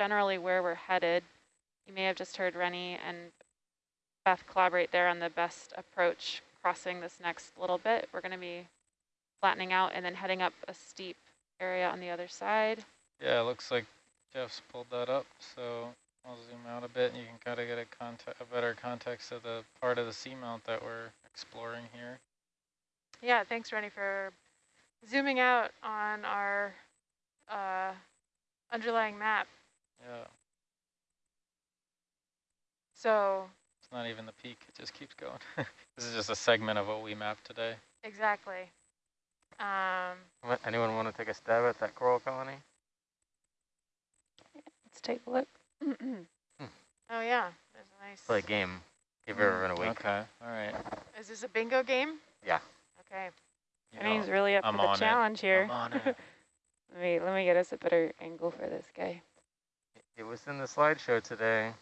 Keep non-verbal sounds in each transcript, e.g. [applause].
generally where we're headed. You may have just heard Rennie and Beth collaborate there on the best approach crossing this next little bit. We're going to be flattening out and then heading up a steep area on the other side. Yeah, it looks like Jeff's pulled that up, so I'll zoom out a bit and you can kind of get a, a better context of the part of the seamount that we're exploring here. Yeah, thanks, Rennie, for zooming out on our uh, underlying map. Yeah. So it's not even the peak, it just keeps going. [laughs] this is just a segment of what we mapped today. Exactly. Um, Anyone want to take a stab at that coral colony? Let's take a look. [clears throat] oh yeah, there's a nice. Play a game. Give everyone a week. Okay, all right. Is this a bingo game? Yeah. Okay. You Rennie's know, really up I'm for the on it. challenge here. I'm on it. [laughs] let me let me get us a better angle for this guy. It was in the slideshow today.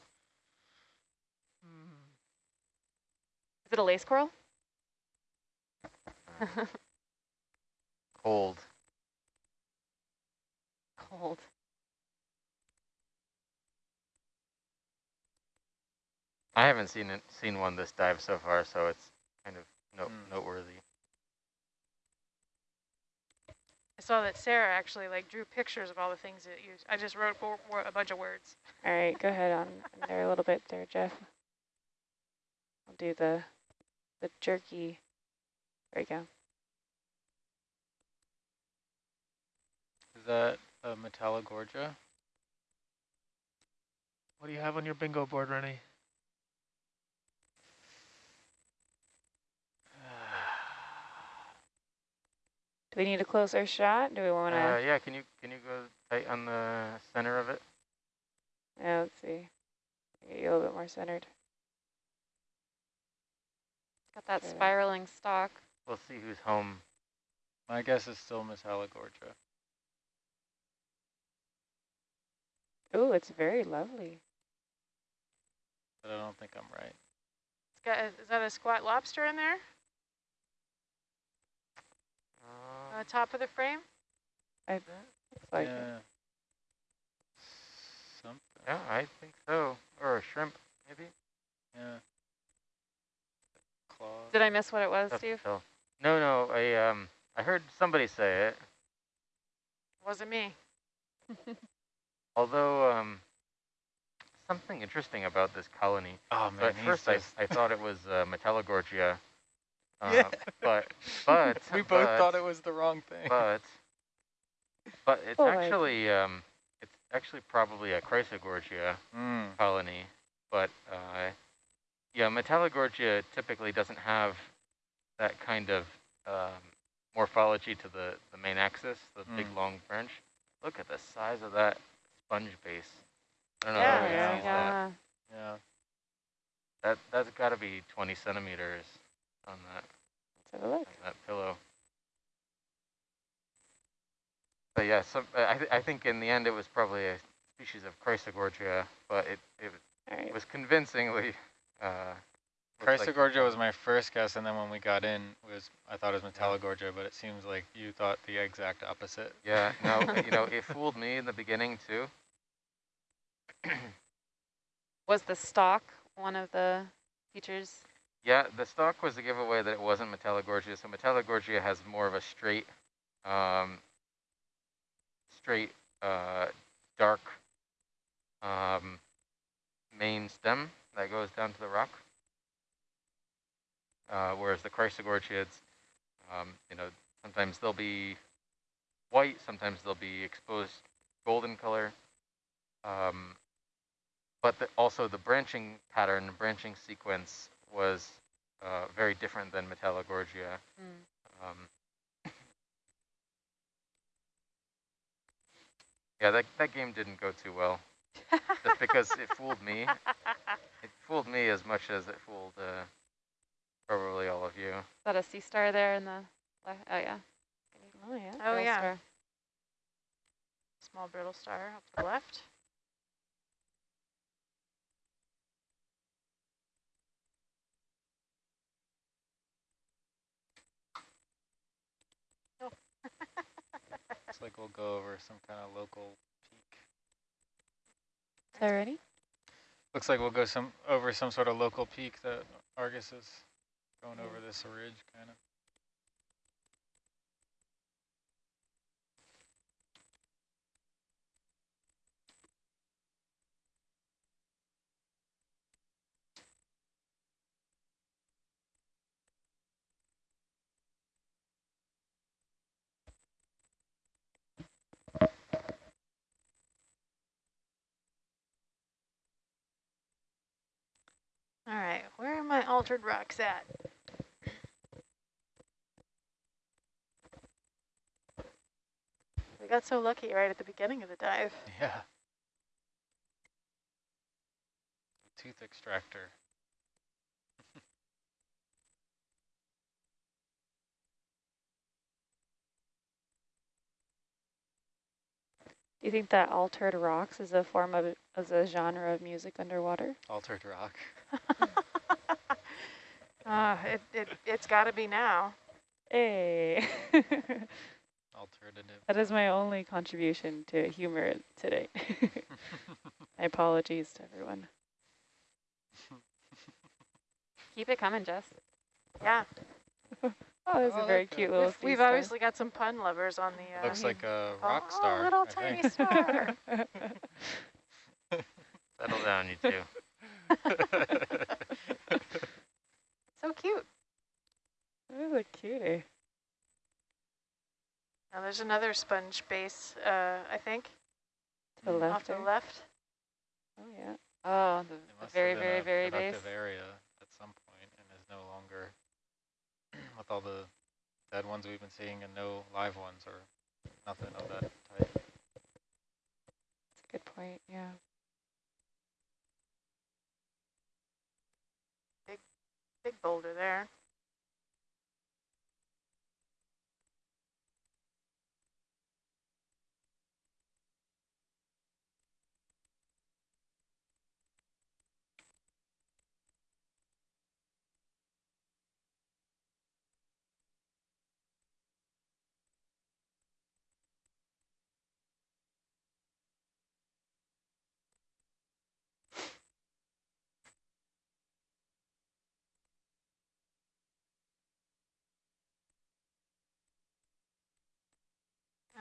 Is it a lace coral? [laughs] Cold. Cold. I haven't seen it, seen one this dive so far, so it's kind of no, Hmm. noteworthy. I saw that Sarah actually like drew pictures of all the things that you. I just wrote wo- wo- a bunch of words. All right, go ahead on there a little bit there, Jeff. I'll do the the jerky. There you go. Is that a Metallogorgia? What do you have on your bingo board, Rennie? We need a closer shot? Do we want to? Uh, yeah, can you can you go tight on the center of it? yeah, let's see. Get you a little bit more centered. Got that There. spiraling stalk. We'll see who's home. My guess is still Miss Metallogorgia. Oh, it's very lovely. But I don't think I'm right. It's got. A, is that a squat lobster in there? On Uh, the top of the frame? I looks like it. yeah. Something. yeah, I think so. Or a shrimp, maybe. Yeah. Claw. Did I miss what it was, Tough to Steve? tell. No, no. I um, I heard somebody say it. Wasn't me. [laughs] Although um, something interesting about this colony. Oh So man, at first I, I thought it was uh, Metallogorgia. Uh, Yeah. But but [laughs] we both but, thought it was the wrong thing. But but it's Boy. actually um, it's actually probably a Chrysogorgia Mm. colony. But uh, yeah, Metallogorgia typically doesn't have that kind of um, morphology to the, the main axis, the big Mm. long branch. Look at the size of that sponge base. I don't know Yeah, how yeah, yeah. that. yeah. Yeah. That that's got to be 20 centimeters on that Let's have a look. on that pillow. But yeah, some, I th I think in the end it was probably a species of Chrysogorgia, but it it All right. was convincingly. Uh, looks like- Chrysogorgia was my first guess, and then when we got in, was I thought it was Metallogorgia, but it seems like you thought the exact opposite. Yeah, no, [laughs] you know, it fooled me in the beginning too. Was the stalk one of the features? Yeah, the stock was a giveaway that it wasn't Metallogorgia. So Metallogorgia has more of a straight, um, straight, uh, dark um, main stem that goes down to the rock. Uh, whereas the Chrysogorgiids, um, you know, sometimes they'll be white, sometimes they'll be exposed golden color. Um, but the, also the branching pattern, the branching sequence was uh, very different than Metallogorgia. Mm. Um, yeah, that, that game didn't go too well, just because it fooled me. [laughs] It fooled me as much as it fooled uh, probably all of you. Is that a sea star there in the? le- Oh yeah. Oh yeah. Oh, little yeah. star. Small brittle star up to the left. Looks like we'll go over some kind of local peak. there any? Looks like we'll go some over some sort of local peak that Argus is going over this ridge kind of. All right, where are my altered rocks at? We got so lucky right at the beginning of the dive. Yeah. Tooth extractor. [laughs] Do you think that altered rocks is a form of, is a genre of music underwater? Altered rock. Uh, [laughs] it, it, it's got to be now. Hey. [laughs] Alternative. that is my only contribution to humor today. [laughs] my apologies to everyone. Keep it coming, Jess. Yeah, Oh, that's a very like cute little we've, we've star. obviously got some pun lovers on the. Uh, Looks like a oh, rock oh, star. little I tiny think. star. Settle down, you two. [laughs] so cute. That is a cutie. Now there's another sponge base, uh, I think, To the left. off to the left. Oh yeah. Oh, the, It the must very, very, very base. productive area at some point and is no longer [clears throat] with all the dead ones we've been seeing and no live ones or nothing of that type. That's a good point. Yeah. Big boulder there.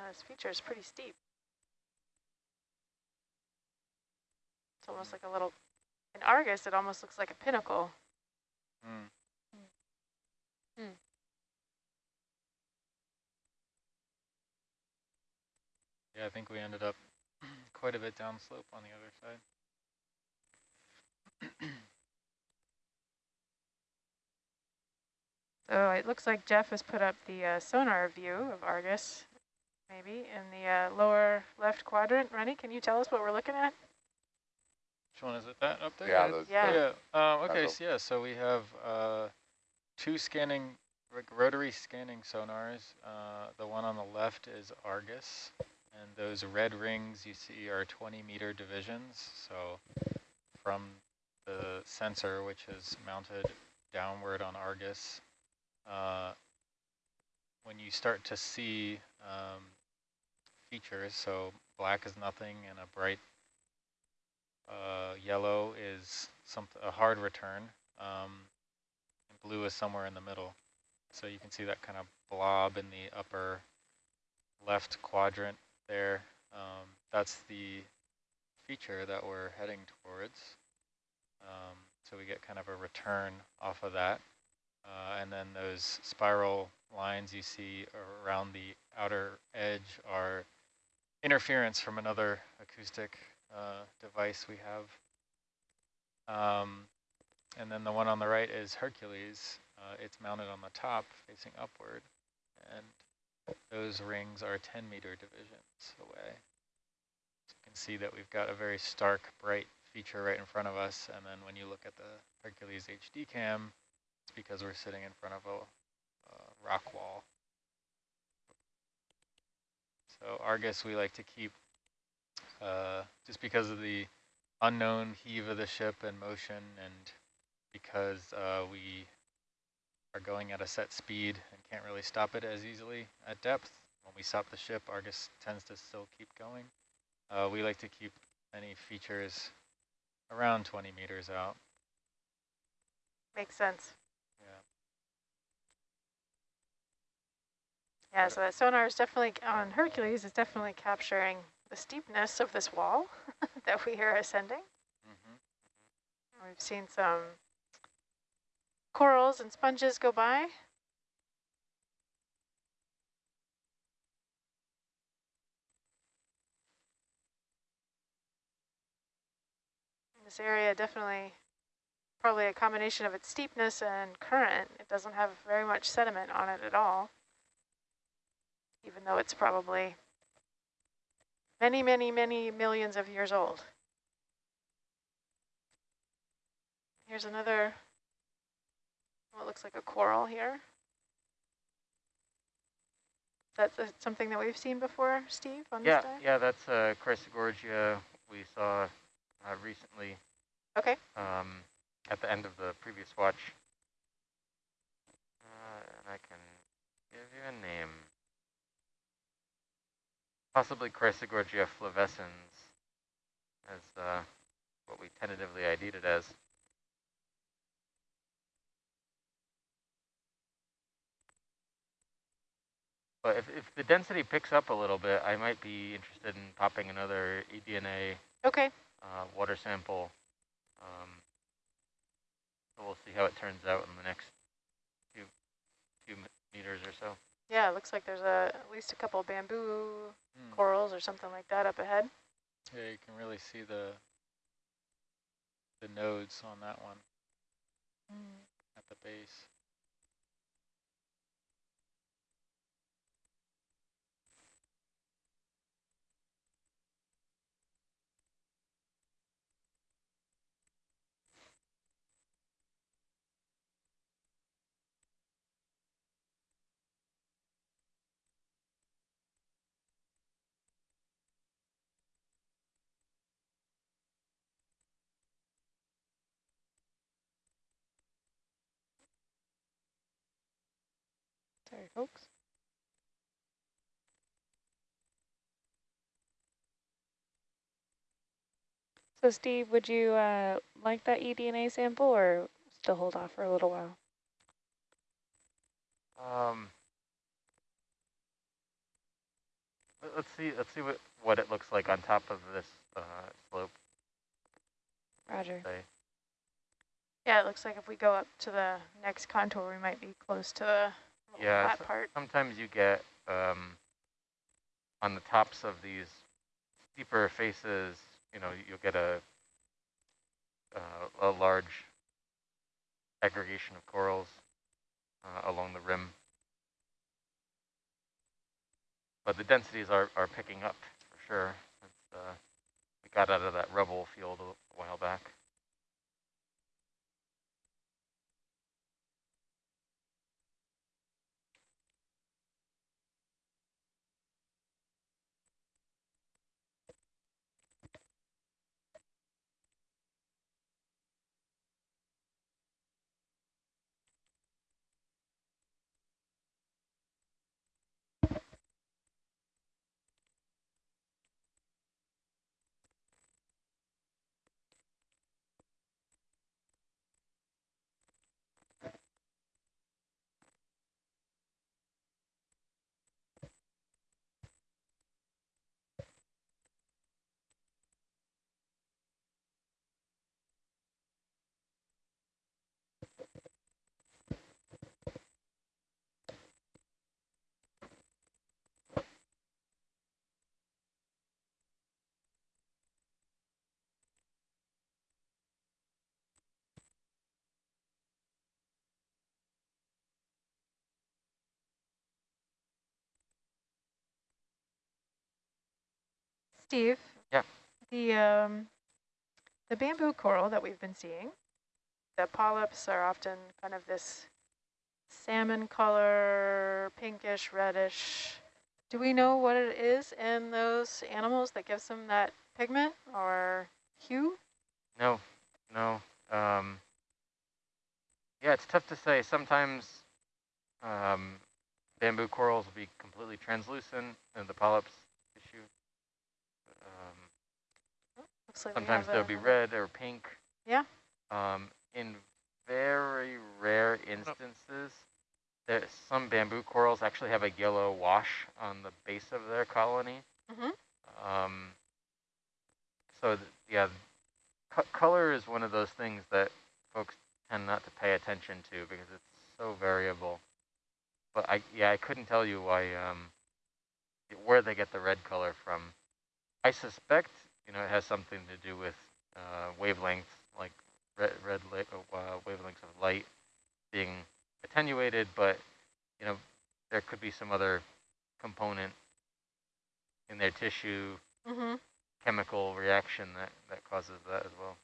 This feature is pretty steep. It's almost like a little, in Argus, it almost looks like a pinnacle. Mm. Hmm. Yeah, I think we ended up [clears throat] quite a bit downslope on the other side. [clears throat] So it looks like Jeff has put up the uh, sonar view of Argus, maybe, in the uh, lower left quadrant. Rennie, can you tell us what we're looking at? Which one is it? That up there? Yeah, those, Yeah. Yeah. Um, okay. So yeah. So we have uh, two scanning rotary scanning sonars. Uh, the one on the left is Argus, and those red rings you see are 20 meter divisions. So from the sensor, which is mounted downward on Argus, uh, when you start to see um, features, so black is nothing and a bright uh, yellow is some a hard return, um, blue is somewhere in the middle. So you can see that kind of blob in the upper left quadrant there. Um, that's the feature that we're heading towards. Um, so we get kind of a return off of that. Uh, and then those spiral lines you see around the outer edge are interference from another acoustic uh, device we have. Um, and then the one on the right is Hercules. Uh, it's mounted on the top facing upward. And those rings are 10 meter divisions away. So you can see that we've got a very stark, bright feature right in front of us. And then when you look at the Hercules HD cam, it's because we're sitting in front of a rock wall. So Argus we like to keep uh, just because of the unknown heave of the ship and motion and because uh, we are going at a set speed and can't really stop it as easily at depth. When we stop the ship, Argus tends to still keep going. Uh, we like to keep any features around 20 meters out. Makes sense. Yeah. So that sonar is definitely, on Hercules, is definitely capturing the steepness of this wall [laughs] that we are ascending. hmm We've seen some corals and sponges go by. This area definitely, probably a combination of its steepness and current. It doesn't have very much sediment on it at all, even though it's probably many, many, many millions of years old. Here's another, what looks like a coral here. That's something that we've seen before, Steve, on Yeah, this dive? yeah, that's uh, Chrysogorgia we saw uh, recently Okay, um, at the end of the previous watch. Uh, and I can give you a name. Possibly Chrysogorgia flavescens as uh, what we tentatively ID'd it as. But if, if the density picks up a little bit, I might be interested in popping another eDNA okay, uh, water sample. Um, so we'll see how it turns out in the next few few meters or so. Yeah, it looks like there's a, at least a couple bamboo Mm. corals or something like that up ahead. Yeah, you can really see the the nodes on that one at the base. Sorry, folks. So Steve, would you uh, like that eDNA sample or still hold off for a little while? Um, let- let's see. Let's see what what it looks like on top of this uh, slope. Roger. Say. Yeah, it looks like if we go up to the next contour, we might be close to the little Yeah, so- part. Sometimes you get um, on the tops of these steeper faces. You know, you'll get a uh, a large aggregation of corals uh, along the rim. But the densities are, are picking up for sure. Uh, we got out of that rubble field a while back. Steve? Yeah. The, um, the bamboo coral that we've been seeing, the polyps are often kind of this salmon color, pinkish, reddish. Do we know what it is in those animals that gives them that pigment or hue? No, no. Um, yeah, it's tough to say. Sometimes um, bamboo corals will be completely translucent and the polyps. Um, looks like Sometimes there'll be red or pink. Yeah. Um, in very rare instances, there some bamboo corals actually have a yellow wash on the base of their colony. Mm -hmm. Um, so th yeah, co color is one of those things that folks tend not to pay attention to because it's so variable. But I yeah I couldn't tell you why um, where they get the red color from. I suspect you know it has something to do with uh, wavelengths like red red li- uh, wavelengths of light being attenuated, but you know there could be some other component in their tissue Mhm. chemical reaction that, that causes that as well.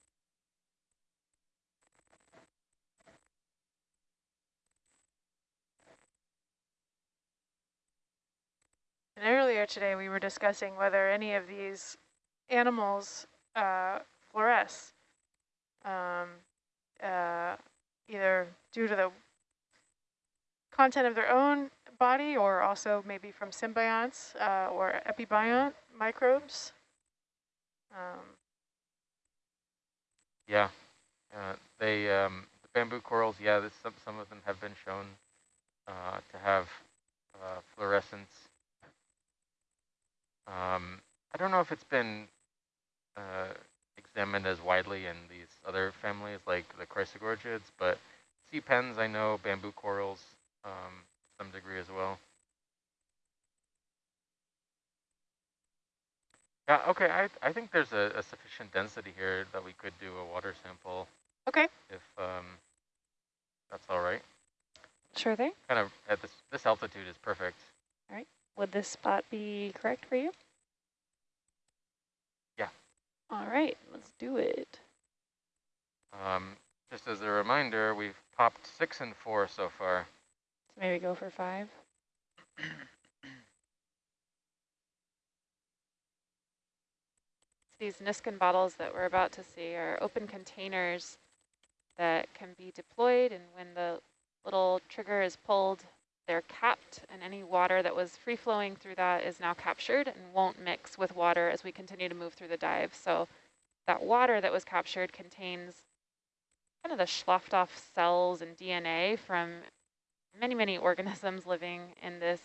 And earlier today, we were discussing whether any of these animals uh, fluoresce, um, uh, either due to the content of their own body or also maybe from symbionts uh, or epibiont microbes. Um, Yeah, uh, they um, the bamboo corals. Yeah, this, some some of them have been shown uh, to have uh, fluorescence. Um, I don't know if it's been uh, examined as widely in these other families like the chrysogorgiids, but sea pens I know bamboo corals um, to some degree as well. Yeah, okay, I, I think there's a, a sufficient density here that we could do a water sample okay. if um, that's all right. Sure thing. Kind of at this, this altitude is perfect. Would this spot be correct for you? Yeah. All right, let's do it. Um, just as a reminder, we've popped six and four so far. So maybe go for five. [clears throat] These Niskin bottles that we're about to see are open containers that can be deployed and when the little trigger is pulled, they're capped and any water that was free flowing through that is now captured and won't mix with water as we continue to move through the dive. So that water that was captured contains kind of the sloughed off cells and DNA from many, many [laughs] organisms living in this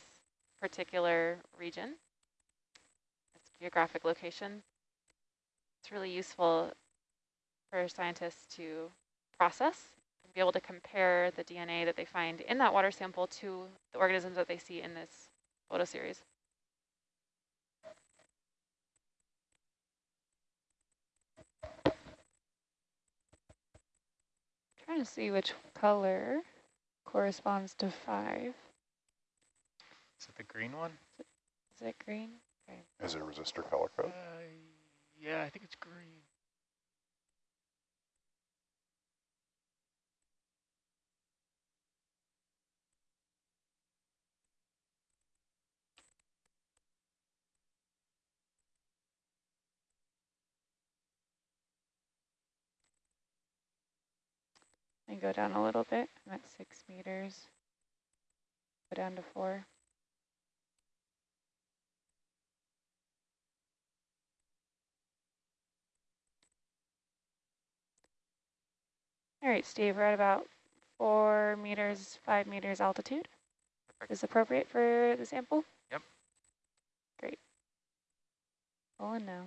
particular region, its geographic location. It's really useful for scientists to process be able to compare the DNA that they find in that water sample to the organisms that they see in this photo series. Trying to see which color corresponds to five. Is it the green one? Is it green? Okay. Is it resistor color Uh, code? yeah, I think it's green. And go down a little bit. I'm at six meters. Go down to four. All right, Steve, we're at about four meters, five meters altitude. Perfect. Is appropriate for the sample? Yep. Great. Pulling now.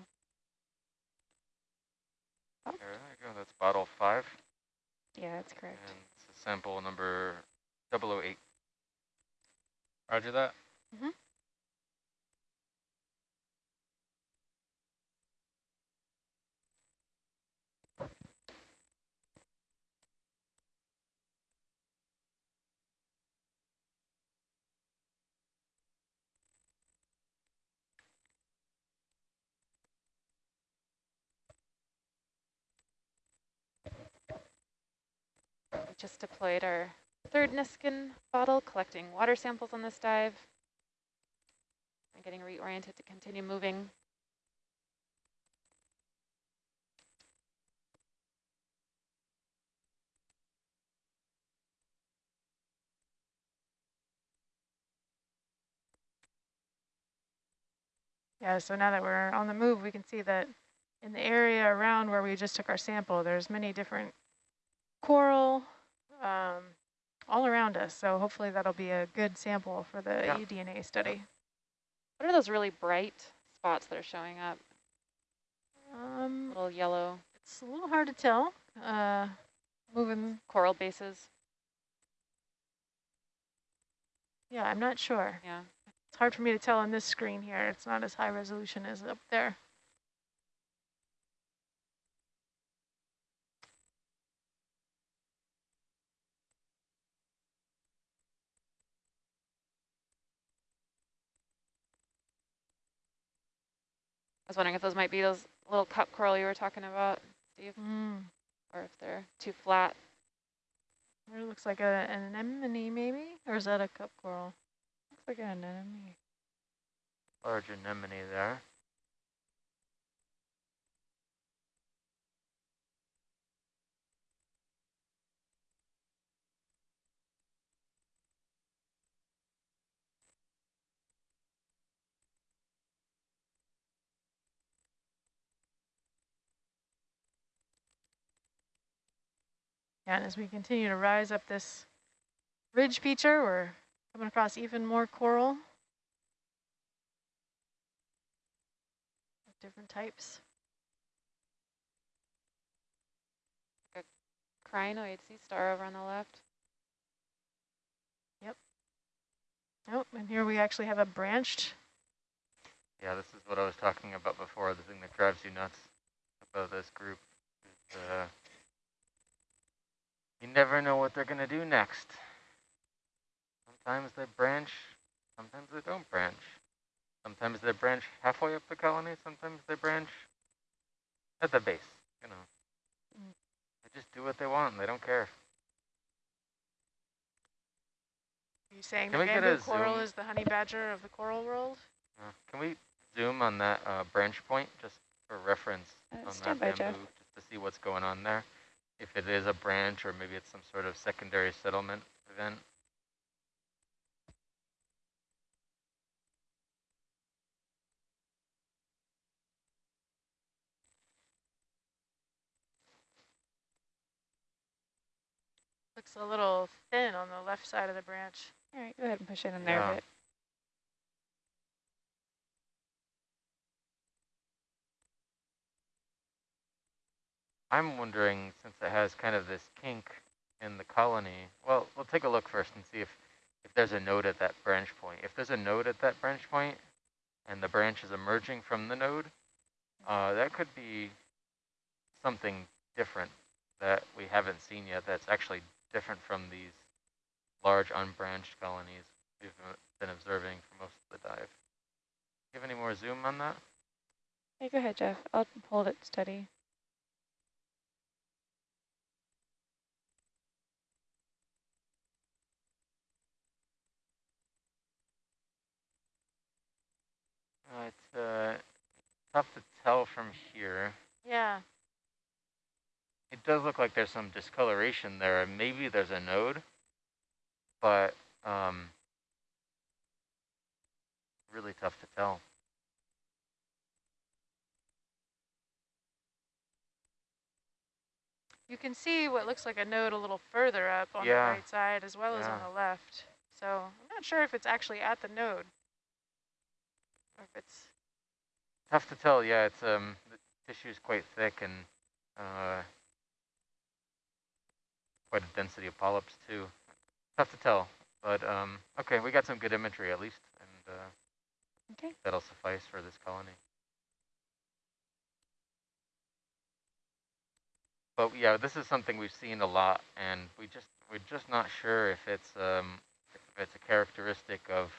There you go. That's bottle five, Yeah, that's correct. and sample number 008. Roger that. We just deployed our third Niskin bottle, collecting water samples on this dive. And getting reoriented to continue moving. Yeah, so now that we're on the move, we can see that in the area around where we just took our sample, there's many different coral um, all around us. So hopefully that'll be a good sample for the Yeah. eDNA study. What are those really bright spots that are showing up? Um, Little yellow it's a little hard to tell. Uh, moving, coral bases. yeah, I'm not sure. Yeah. It's hard for me to tell on this screen here. It's not as high resolution as up there. Was wondering if those might be those little cup coral you were talking about, Steve, Mm. or if they're too flat. It looks like a, an anemone maybe, or is that a cup coral? Looks like an anemone. Large anemone there. And as we continue to rise up this ridge feature, we're coming across even more coral. of Different types. A Crinoid sea star over on the left. Yep. Oh, and here we actually have a branched. Yeah, this is what I was talking about before. The thing that drives you nuts about this group is uh, you never know what they're going to do next. Sometimes they branch, sometimes they don't branch. Sometimes they branch halfway up the colony, sometimes they branch at the base, you know. Mm. They just do what they want, and they don't care. Are you saying Can the bamboo coral zoom? is the honey badger of the coral world? Uh, can we zoom on that uh, branch point just for reference Uh, on that Jeff. bamboo, just to see what's going on there? If it is a branch or maybe it's some sort of secondary settlement event. Looks a little thin on the left side of the branch. All right, go ahead and push it in there Yeah. a bit. I'm wondering, since it has kind of this kink in the colony, well, we'll take a look first and see if, if there's a node at that branch point. If there's a node at that branch point and the branch is emerging from the node, uh, that could be something different that we haven't seen yet that's actually different from these large unbranched colonies we've been observing for most of the dive. Do you have any more zoom on that? Hey, go ahead, Jeff. I'll hold it steady. Uh, it's uh, tough to tell from here. Yeah, It does look like there's some discoloration there. and Maybe there's a node, but um, really tough to tell. you can see what looks like a node a little further up on Yeah. the right side as well as on the left. So I'm not sure if it's actually at the node it's Tough to tell. Yeah, it's um, the tissue is quite thick and uh, quite a density of polyps too. Tough to tell, but um, okay, we got some good imagery at least, and uh, Okay. that'll suffice for this colony. But yeah, this is something we've seen a lot, and we just we're just not sure if it's um, if it's a characteristic of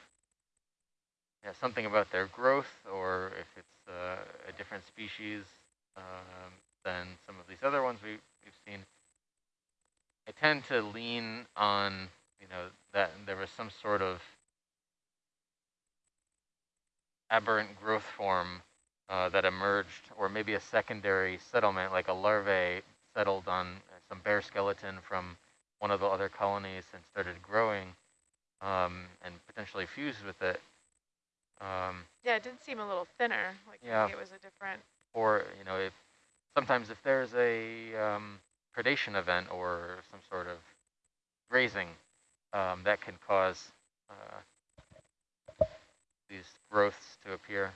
something about their growth, or if it's uh, a different species um, than some of these other ones we, we've seen. I tend to lean on, you know, that there was some sort of aberrant growth form uh, that emerged, or maybe a secondary settlement, like a larvae settled on some bare skeleton from one of the other colonies and started growing um, and potentially fused with it. Um, yeah, it did seem a little thinner. Like Yeah. maybe it was a different or you know, if sometimes if there's a um, predation event or some sort of grazing, um, that can cause uh, these growths to appear.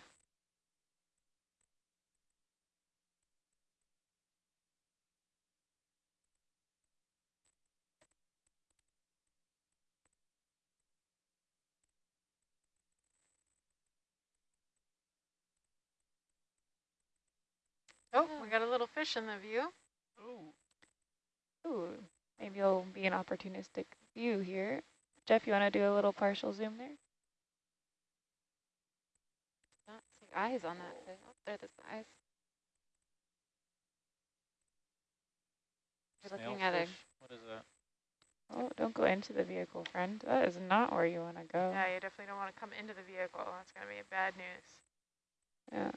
Oh, we got a little fish in the view. Oh, Ooh, maybe it'll be an opportunistic view here. Jeff, you want to do a little partial zoom there? Not see eyes on that fish. Oh, there, there's the eyes. You're looking at a What is that? Oh, don't go into the vehicle, friend. That is not where you want to go. Yeah, you definitely don't want to come into the vehicle. That's going to be bad news. Yeah.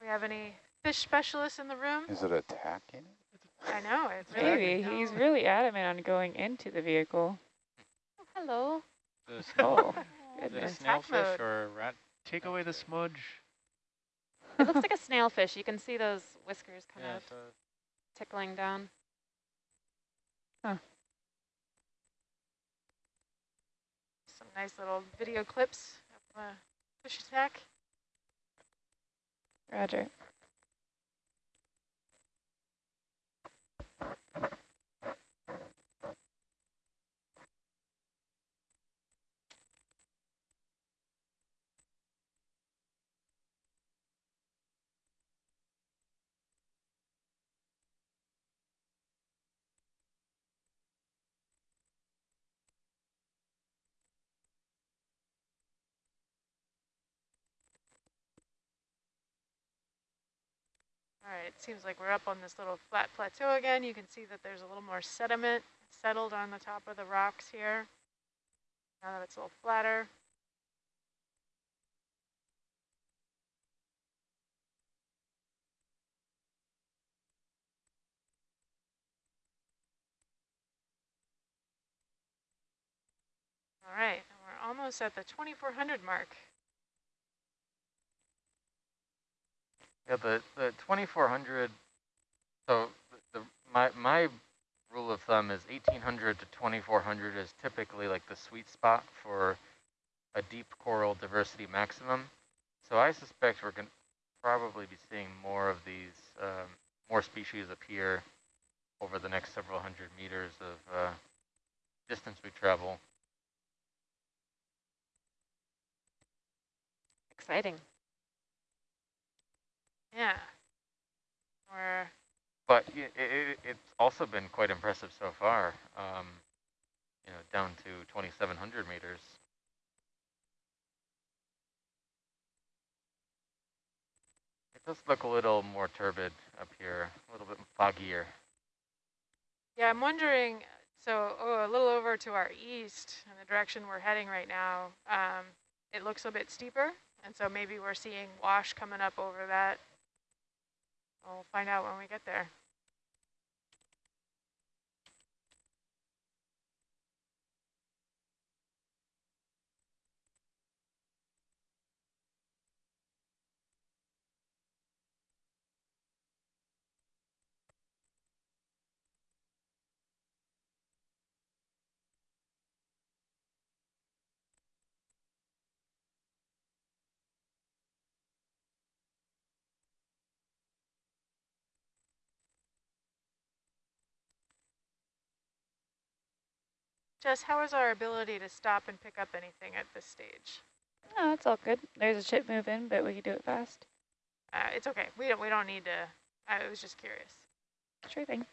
We have any fish specialists in the room? Is it attacking? I know, it's really Maybe. He's really adamant on going into the vehicle. oh, hello. The snail, Oh, is it a snailfish or a rat? take away the smudge. It looks like a snailfish. You can see those whiskers kind Yeah, of it tickling down. Huh. some nice little video clips of uh, fish attack. Roger. All right, it seems like we're up on this little flat plateau again. You can see that there's a little more sediment settled on the top of the rocks here. Now that it's a little flatter. All right, we're almost at the 2400 mark. Yeah, the, the 2400, so the, my, my rule of thumb is 1800 to 2400 is typically like the sweet spot for a deep coral diversity maximum. So I suspect we're going to probably be seeing more of these, um, more species appear over the next several hundred meters of uh, distance we travel. Exciting. Yeah. We're But i it, it's also been quite impressive so far. Um, you know, down to 2,700 meters. It does look a little more turbid up here, a little bit foggier. Yeah, I'm wondering, so oh, a little over to our east in the direction we're heading right now, um, it looks a bit steeper. And so maybe we're seeing wash coming up over that. We'll find out when we get there. Jess, how is our ability to stop and pick up anything at this stage? Oh, it's all good. There's a ship moving, but we can do it fast. Uh, it's okay. We don't. We don't need to. I was just curious. Sure thing.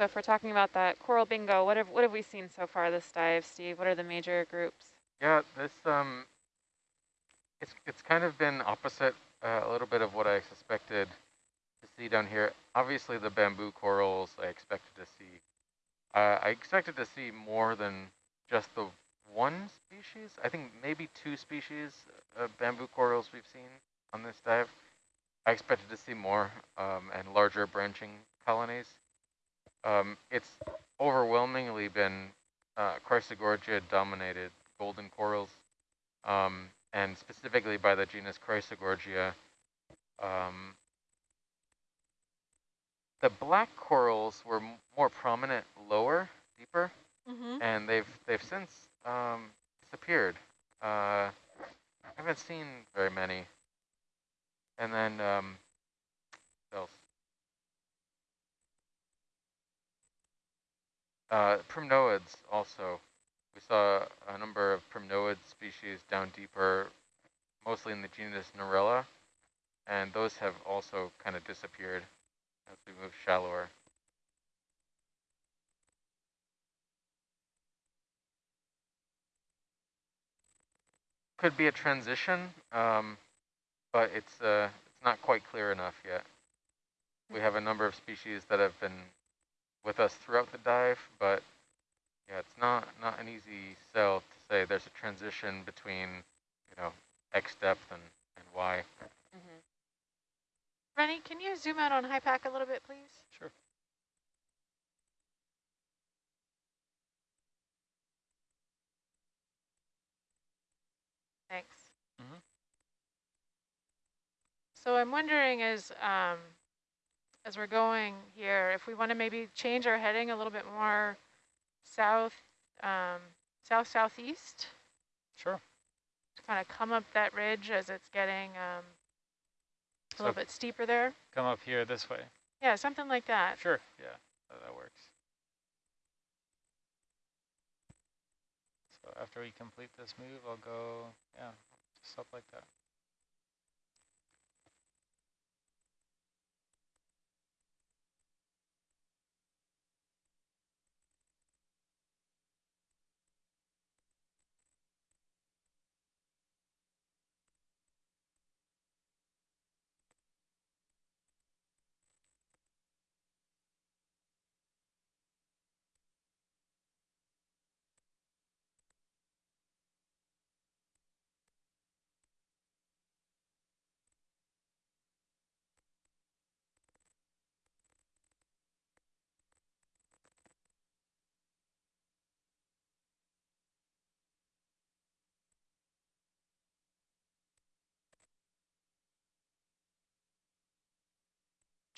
So if we're talking about that coral bingo, what have, what have we seen so far this dive, Steve? What are the major groups? Yeah, this um, it's it's kind of been opposite uh, a little bit of what I suspected to see down here. Obviously, the bamboo corals I expected to see. Uh, I expected to see more than just the one species. I think maybe two species of bamboo corals we've seen on this dive. I expected to see more um, and larger branching colonies. Um, it's overwhelmingly been uh, Chrysogorgia dominated golden corals, um, and specifically by the genus Chrysogorgia. Um, the black corals were more prominent lower, deeper, Mm-hmm. and they've they've since um, disappeared. Uh, I haven't seen very many. And then um, what else? Uh, primnoids also. We saw a number of primnoid species down deeper, mostly in the genus Narella, and those have also kind of disappeared as we move shallower. Could be a transition, um, but it's uh, it's not quite clear enough yet. We have a number of species that have been with us throughout the dive, but yeah, it's not not an easy sell to say there's a transition between you know X depth and and Y. Mm-hmm. Rennie, can you zoom out on HYPACK a little bit, please? Sure. Thanks. Mhm. So I'm wondering as, um, as we're going here, if we want to maybe change our heading a little bit more south, um, south-southeast, Sure. to kind of come up that ridge as it's getting um, a So little bit steeper there. come up here this way. Yeah, something like that. Sure. Yeah, that, that works. So after we complete this move, I'll go, yeah, just up like that.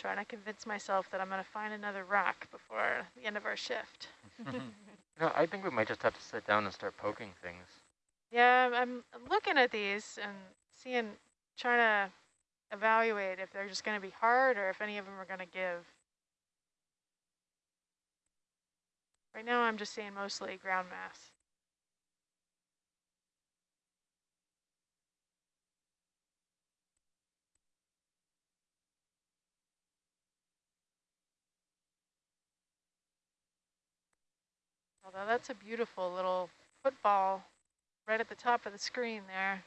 Trying to convince myself that I'm going to find another rock before the end of our shift. [laughs] No, I think we might just have to sit down and start poking things. Yeah, I'm looking at these and seeing, trying to evaluate if they're just going to be hard or if any of them are going to give. Right now, I'm just seeing mostly ground mass. Although that's a beautiful little football right at the top of the screen there.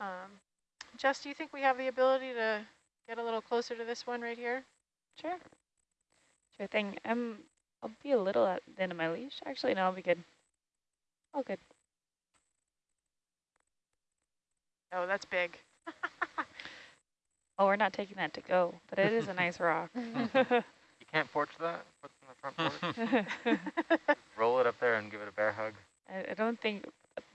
Um, Jess, do you think we have the ability to get a little closer to this one right here? Sure. Sure thing. Um, I'll be a little at the end of my leash. Actually, no, I'll be good. All good. Oh, that's big. [laughs] Oh, we're not taking that to go, but it is a nice rock. [laughs] You can't porch that? Put it in the front [laughs] porch? [laughs] Roll it up there and give it a bear hug. I, I don't think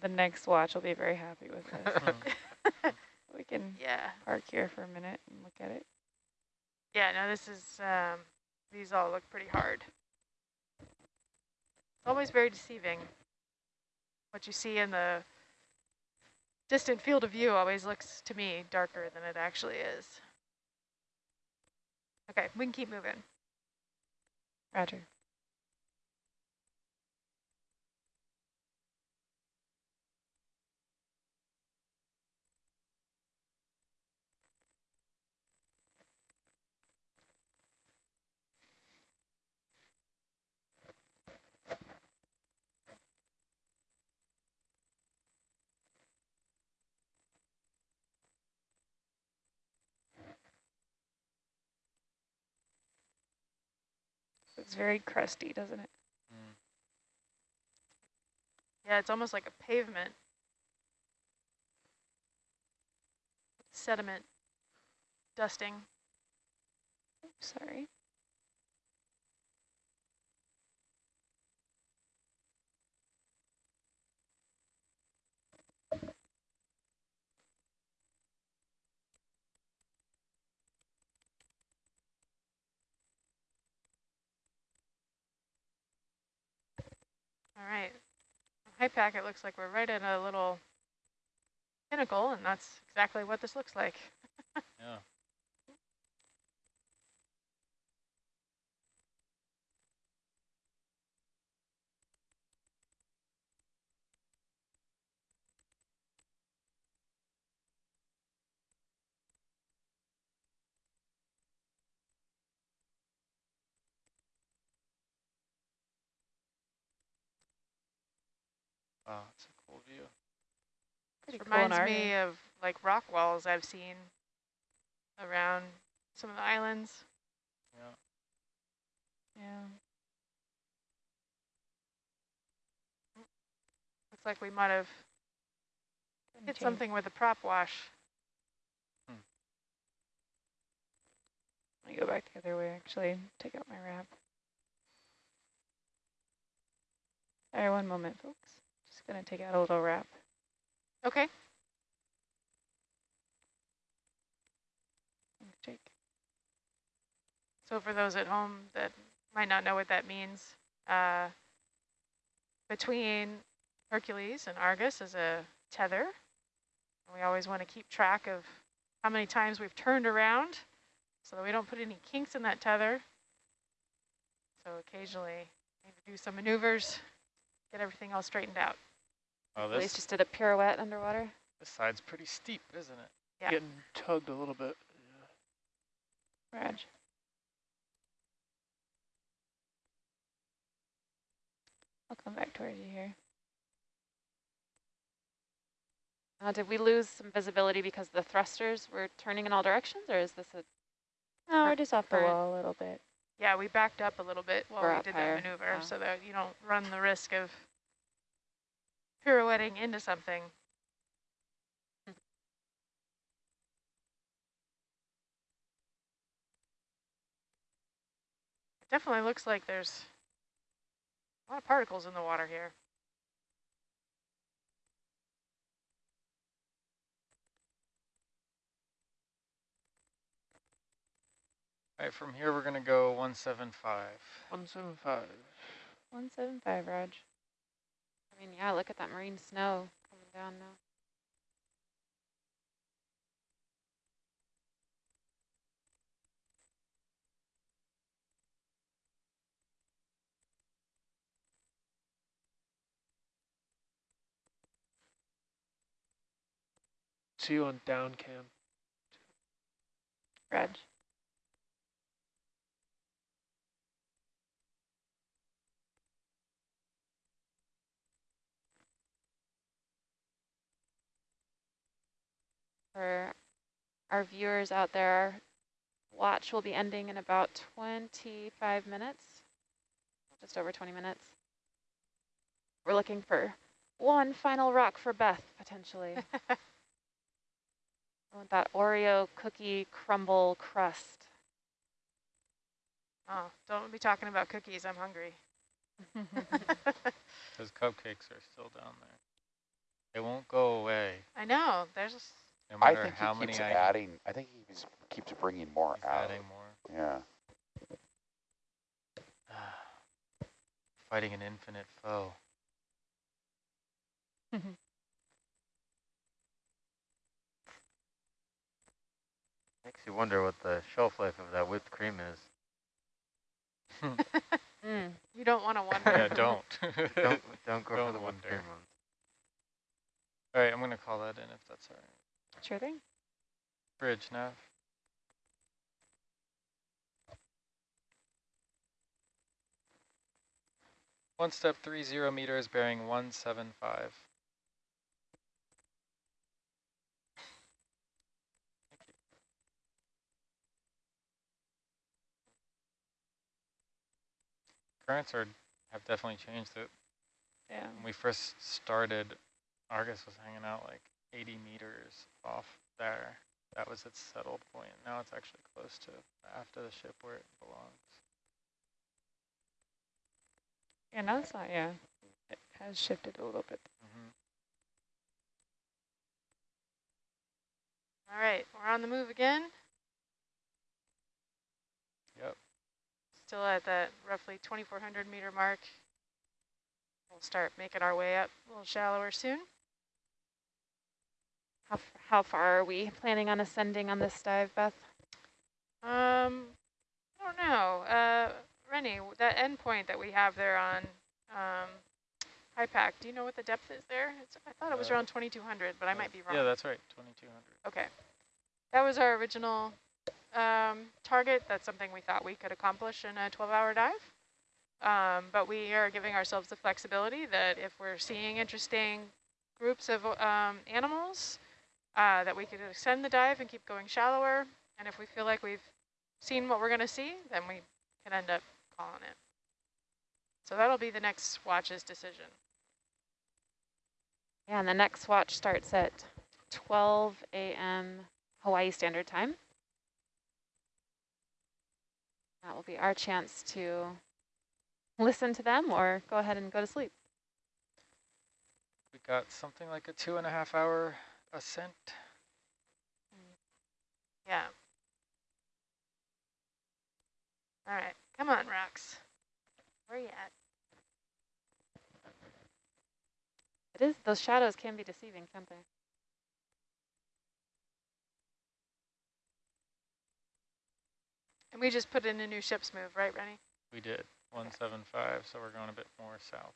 the next watch will be very happy with this. [laughs] we can yeah. park here for a minute and look at it. Yeah, no, this is, um, these all look pretty hard. It's always very deceiving. What you see in the distant field of view always looks to me darker than it actually is. Okay, we can keep moving. Roger. It's very crusty, doesn't it? Mm. Yeah, it's almost like a pavement. Sediment dusting. Oops, sorry. All right. HYPACK, it looks like we're right at a little pinnacle, and that's exactly what this looks like. [laughs] Yeah. Wow, it's a cool view. Pretty This cool reminds our me of like rock walls I've seen around some of the islands. Yeah. Yeah. Looks like we might have hit change- something with a prop wash. Hmm. Let me go back the other way, actually. Take out my wrap. Sorry, one moment, folks. Just gonna take out a little wrap. Okay. So for those at home that might not know what that means, uh, between Hercules and Argus is a tether. And We always want to keep track of how many times we've turned around so that we don't put any kinks in that tether. So occasionally need to do some maneuvers, get everything all straightened out. Oh, At least this, just did a pirouette underwater. this side's pretty steep, isn't it? Yeah. Getting tugged a little bit. Raj. I'll come back towards you here. Uh, did we lose some visibility because the thrusters were turning in all directions, or is this a No, we're Cur- just off the wall a little bit. Yeah, we backed up a little bit while We're we did higher. that maneuver Oh. so that you don't run the risk of pirouetting into something. It definitely looks like there's a lot of particles in the water here. All right, from here we're gonna go 175. 175. 175, Raj. I mean, yeah, look at that marine snow coming down now. See you on down cam. Raj. For our viewers out there, our watch will be ending in about 25 minutes, just over 20 minutes. We're looking for one final rock for Beth, potentially. [laughs] I want that Oreo cookie crumble crust. Oh, don't be talking about cookies. I'm hungry. [laughs] [laughs] Those cupcakes are still down there. They won't go away, I know. There's a s- no I think how he keeps I adding. I think he keeps- keeps bringing more keep out. adding more. Yeah. [sighs] Fighting an infinite foe. Makes you wonder what the shelf life of that whipped cream is. [laughs] Mm. you don't want to [laughs] wonder. yeah, don't. [laughs] Don't don't go Don't for the whipped cream ones. all right, I'm gonna call that in if that's all right. Sure thing. Bridge nav. One step three zero meters bearing one seven five. currents are have definitely changed. It Yeah. when we first started, Argus was hanging out like 80 meters off there. That was its settled point. Now it's actually close to after the ship where it belongs. Yeah, now it's not, yeah. It has shifted a little bit. hmm All right, we're on the move again. Yep. Still at that roughly 2,400 meter mark. We'll start making our way up a little shallower soon. How, how far are we planning on ascending on this dive, Beth? Um, I don't know. Uh, Rennie, w- that endpoint that we have there on um, HYPACK, do you know what the depth is there? It's, I thought it was Uh, around 2,200, but I might be wrong. Yeah, that's right. 2200. Okay. That was our original um, target. That's something we thought we could accomplish in a 12-hour dive. Um, but we are giving ourselves the flexibility that if we're seeing interesting groups of um, animals, uh, that we could extend the dive and keep going shallower. And if we feel like we've seen what we're going to see, then we can end up calling it. So that'll be the next watch's decision. Yeah, and the next watch starts at 12 a.m. Hawaii Standard Time. That will be our chance to listen to them or go ahead and go to sleep. We got something like a two and a half hour ascent. Mm. Yeah. All right, come on, rocks. Where are you at? It is, those shadows can be deceiving, can't they? And we just put in a new ship's move, right, Rennie? We did 175, so we're going a bit more south.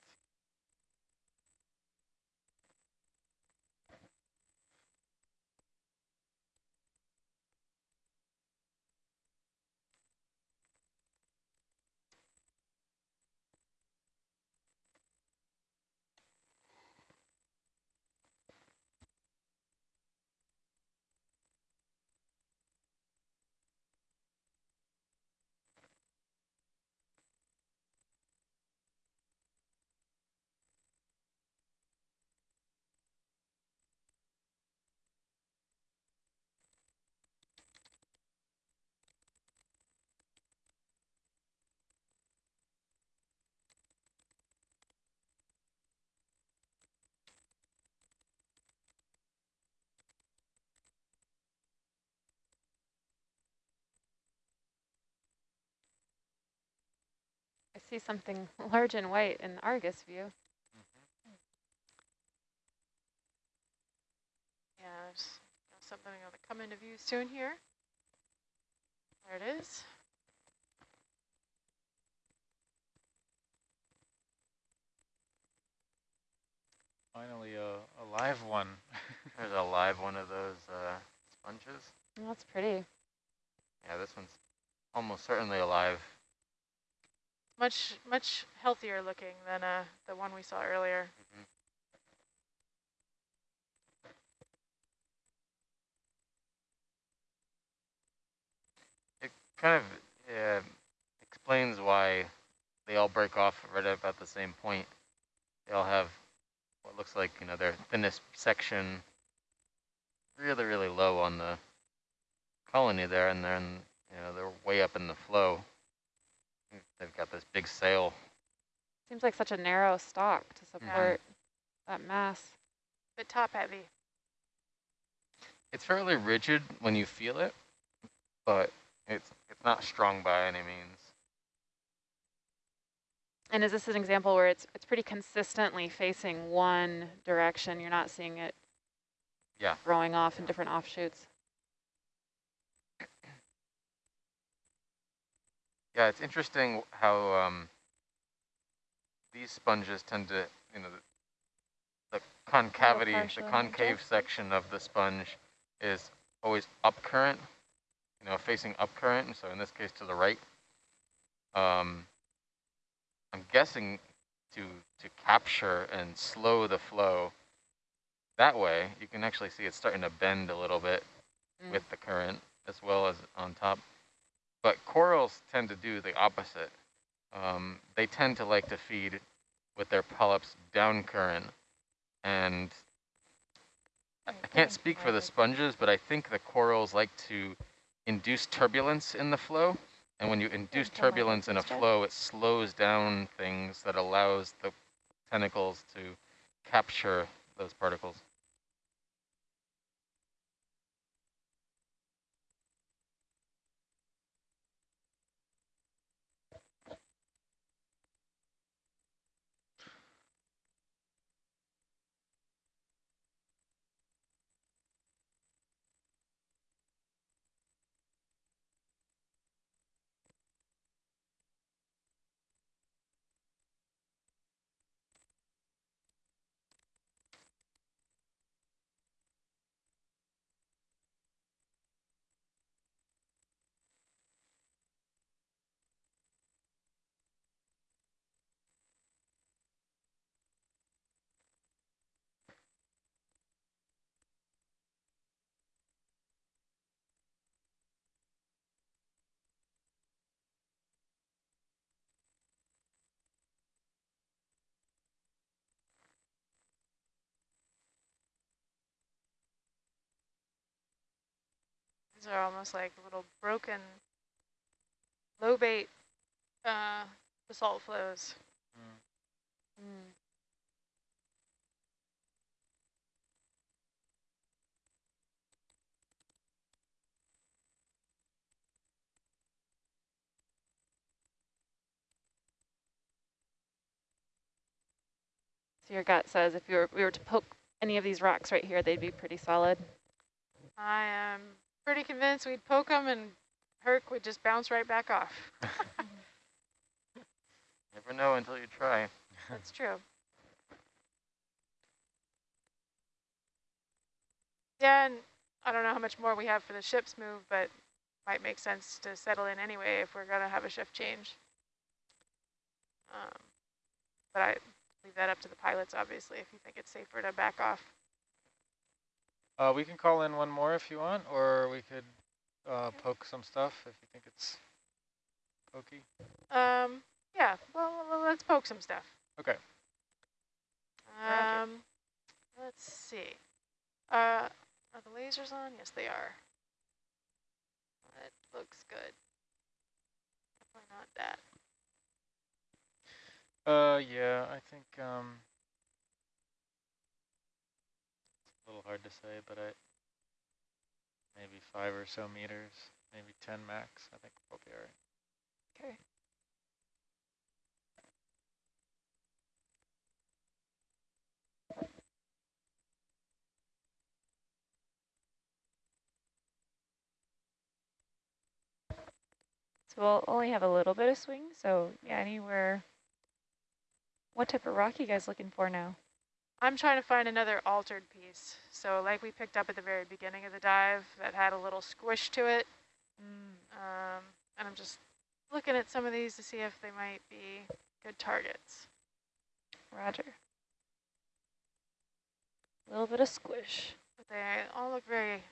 See something [laughs] large and white in the Argus view. Yeah, there's something going to come into view soon here. There it is. Finally, a, a live one. [laughs] There's a live one of those uh, sponges. Oh, that's pretty. Yeah, this one's almost certainly alive. Much, much healthier looking than uh, the one we saw earlier. Mhm. It kind of uh, explains why they all break off right about the same point. They all have what looks like, you know, their thinnest section really, really low on the colony there, and then, you know, they're way up in the flow. They've got this big sail. Seems like such a narrow stalk to support that mass. But top heavy. It's fairly rigid when you feel it, but it's it's not strong by any means. And is this an example where it's it's pretty consistently facing one direction? You're not seeing it Yeah. throwing off in different offshoots. Yeah, it's interesting how um, these sponges tend to, you know, the, the concavity, the concave section of the sponge is always up current, you know, facing up current, and so in this case to the right. Um, I'm guessing to to capture and slow the flow. That way, you can actually see it's starting to bend a little bit Mm. with the current as well as on top. But corals tend to do the opposite. um, they tend to like to feed with their polyps down current. And I I can't speak for the sponges, but I think the corals like to induce turbulence in the flow. And when you induce turbulence in a flow, it slows down things that allows the tentacles to capture those particles. These are almost like little broken lobate uh, basalt flows. Mm. Mm. So your gut says if you were, we were to poke any of these rocks right here, they'd be pretty solid. I am pretty convinced we'd poke them and Herc would just bounce right back off. [laughs] Never know until you try. That's true. Yeah, and I don't know how much more we have for the ship's move, but might make sense to settle in anyway if we're going to have a shift change. Um, but I leave that up to the pilots, obviously, if you think it's safer to back off. Uh, we can call in one more if you want, or we could uh, poke some stuff if you think it's pokey. Um, yeah, well, let's poke some stuff. Okay. Um, let's see. Uh, are the lasers on? Yes, they are. That looks good. Definitely not that. Uh, yeah, I think um, it's a little hard to say, but I maybe five or so meters, maybe ten max. I think we'll be all right. Okay. So we'll only have a little bit of swing, so yeah, anywhere. What type of rock you guys looking for now? I'm trying to find another altered piece. So like we picked up at the very beginning of the dive that had a little squish to it. Um, and I'm just looking at some of these to see if they might be good targets. Roger. A little bit of squish. But they all look very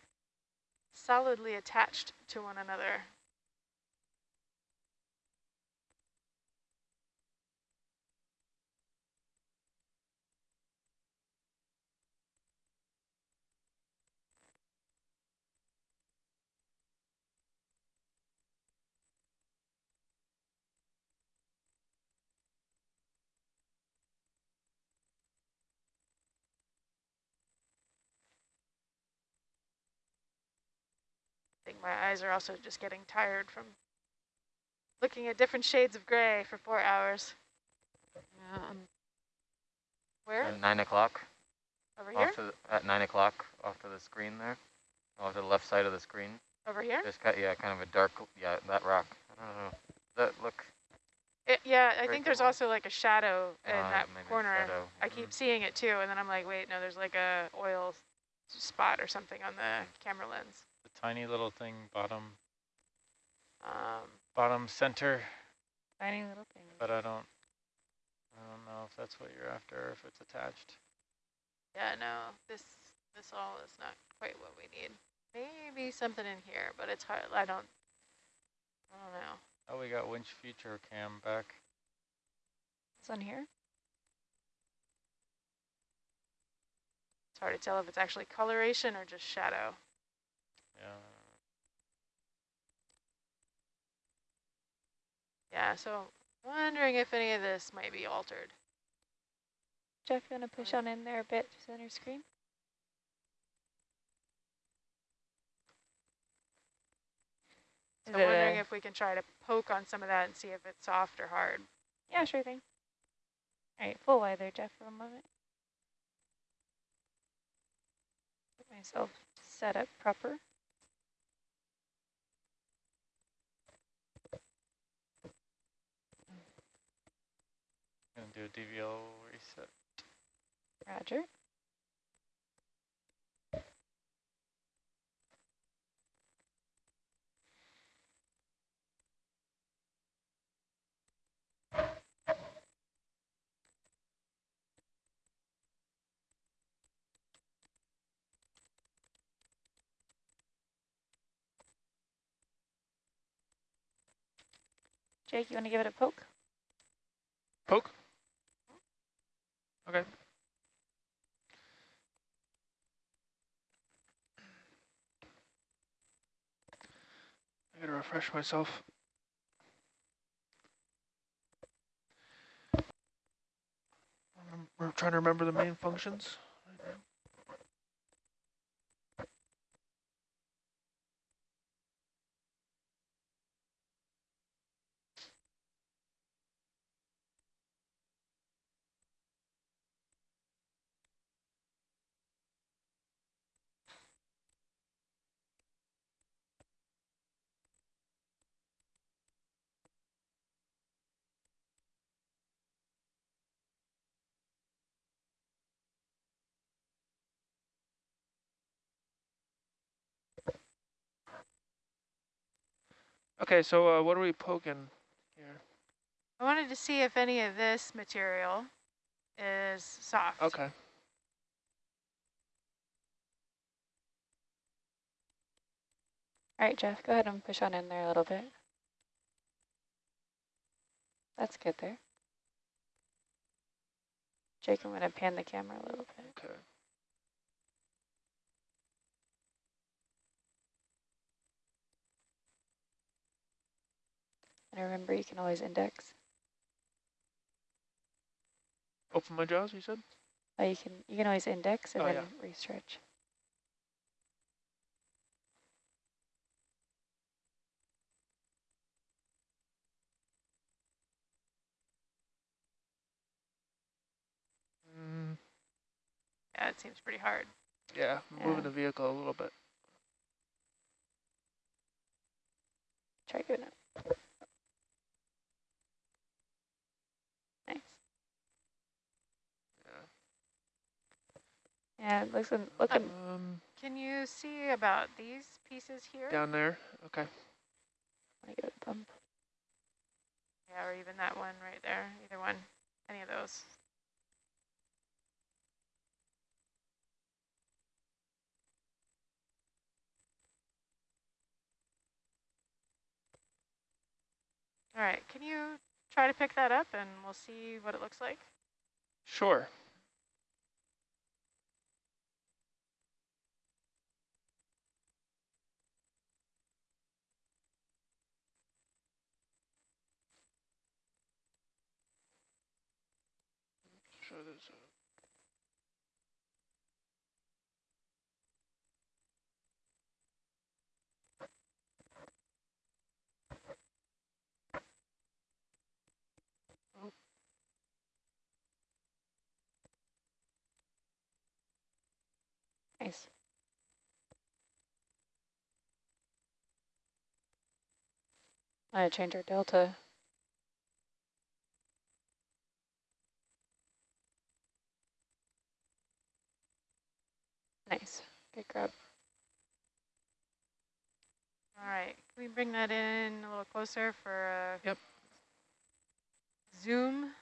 solidly attached to one another. My eyes are also just getting tired from looking at different shades of gray for four hours. Um, Where? At nine o'clock, Over here? off to the, at nine o'clock, off to the screen there, off to the left side of the screen. Over here? There's kind, yeah, kind of a dark, yeah, that rock. I don't know. That look? It, yeah, I think there's cool. also like a shadow in uh, that maybe corner. shadow. I Mm. keep seeing it too, and then I'm like, wait, no, there's like a oil spot or something on the camera lens. Tiny little thing bottom Um, bottom center, Tiny little thing. but I don't I don't know if that's what you're after or if it's attached. yeah, no, this this all is not quite what we need. Maybe something in here, but it's hard. I don't. I don't know. Oh, we got winch future cam back. It's on here? It's hard to tell if it's actually coloration or just shadow. Yeah. Yeah, so wondering if any of this might be altered. Jeff, you want to push on in there a bit to center screen? So I'm wondering if we can try to poke on some of that and see if it's soft or hard. Yeah, sure thing. All right, full wide there, Jeff, for a moment. Get myself set up proper. Do a DVL reset. Roger. Jake, you want to give it a poke? Poke. Okay. I gotta refresh myself. We're trying to remember the main functions. right now. Okay, so uh, what are we poking here? I wanted to see if any of this material is soft. Okay. All right, Jeff, go ahead and push on in there a little bit. That's good there. Jake, I'm going to pan the camera a little bit. Okay. And remember, you can always index. Open my jaws, you said? Oh, you can you can always index and Oh, then yeah. restretch. Mm, Yeah, it seems pretty hard. yeah, Yeah. moving the vehicle a little bit. Try doing it. Yeah, it looks looking. looking Um, Can you see about these pieces here? down there. Okay. I give it a bump. Yeah, or even that one right there. Either one. Any of those. All right, can you try to pick that up and we'll see what it looks like? Sure. Show this. uh, Nice. Gonna change our delta. Nice. up. All right, can we bring that in a little closer for a Yep. zoom?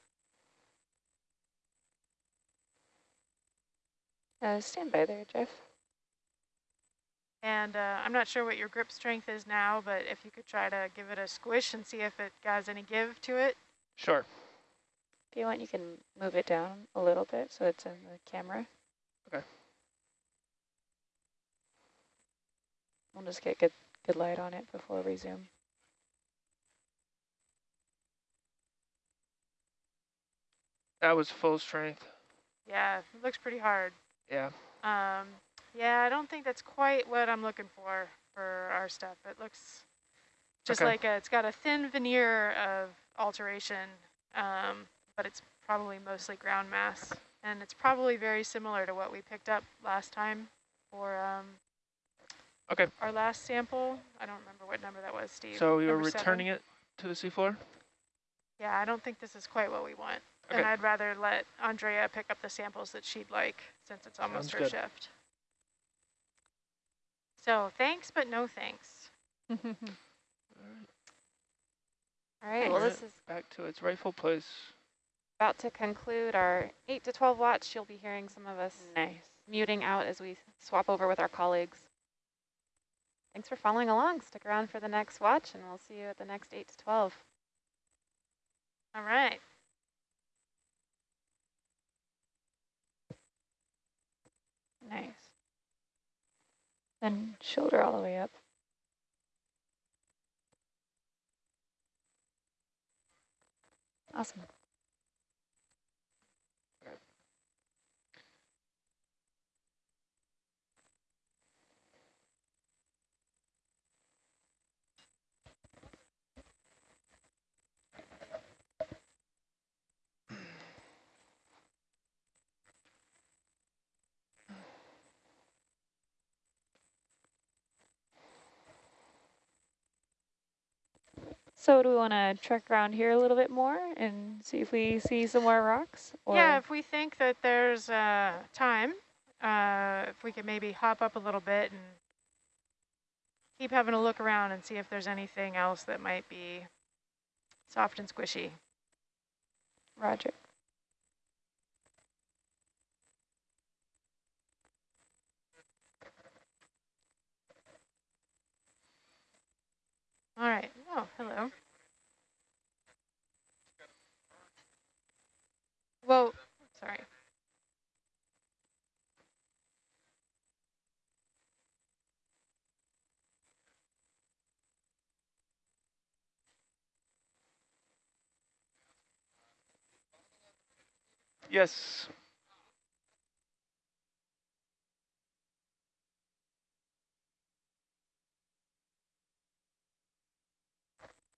Uh, stand by there, Jeff. And uh, I'm not sure what your grip strength is now, but if you could try to give it a squish and see if it has any give to it. Sure. If you want, you can move it down a little bit so it's in the camera. Okay. We'll just get good, good light on it before we zoom. That was full strength. Yeah, it looks pretty hard. Yeah. Um, yeah, I don't think that's quite what I'm looking for for our stuff. It looks just Okay. like a, it's got a thin veneer of alteration, um, but it's probably mostly ground mass. And it's probably very similar to what we picked up last time for um, Okay. our last sample. I don't remember what number that was, Steve. So you're Number seven? returning it to the seafloor? Yeah, I don't think this is quite what we want. Okay. And I'd rather let Andrea pick up the samples that she'd like since it's almost Sounds her good. shift. So thanks, but no thanks. All right. [laughs] All right. well, this it is Back to its rightful place. about to conclude our 8 to 12 watch. You'll be hearing some of us Nice. muting out as we swap over with our colleagues. Thanks for following along. Stick around for the next watch, and we'll see you at the next 8 to 12. All right. Nice. Then shoulder all the way up. Awesome. So do we want to trek around here a little bit more and see if we see some more rocks? Or Yeah, if we think that there's uh, time, uh, if we could maybe hop up a little bit and keep having a look around and see if there's anything else that might be soft and squishy. Roger. All right. Oh, hello. Whoa, sorry. Yes.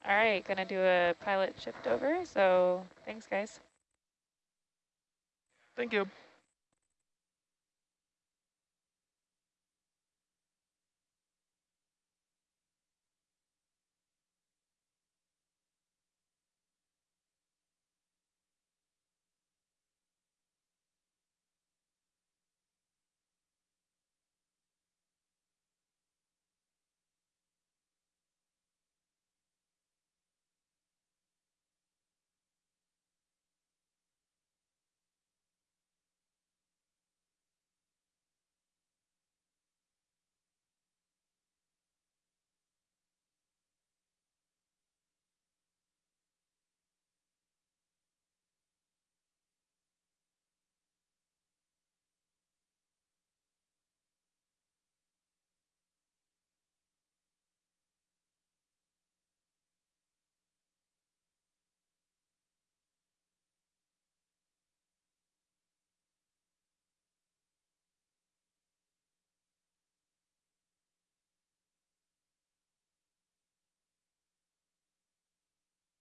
All right, gonna do a pilot shift over. So thanks, guys. Thank you.